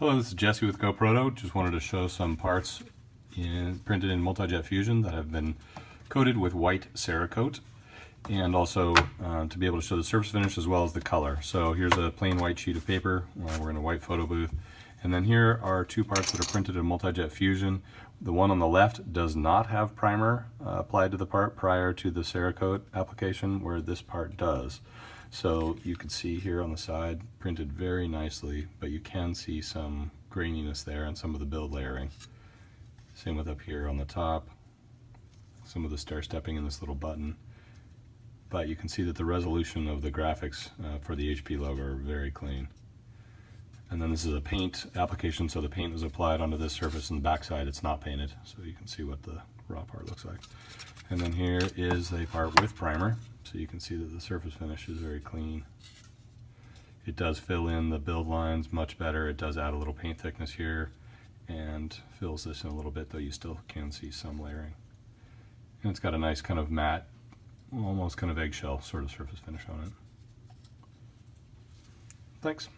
Hello, this is Jesse with GoProto. Just wanted to show some parts in, printed in Multijet Fusion that have been coated with white Cerakote and also uh, to be able to show the surface finish as well as the color. So here's a plain white sheet of paper. Uh, we're in a white photo booth. And then here are two parts that are printed in Multijet Fusion. The one on the left does not have primer uh, applied to the part prior to the Cerakote application, where this part does. So you can see here on the side, printed very nicely, but you can see some graininess there and some of the build layering. Same with up here on the top, some of the stair stepping in this little button. But you can see that the resolution of the graphics uh, for the HP logo are very clean. And then this is a paint application, so the paint was applied onto this surface and the backside it's not painted, so you can see what the raw part looks like. And then here is a part with primer, so you can see that the surface finish is very clean. It does fill in the build lines much better. It does add a little paint thickness here and fills this in a little bit, though you still can see some layering. And it's got a nice kind of matte, almost kind of eggshell sort of surface finish on it. Thanks.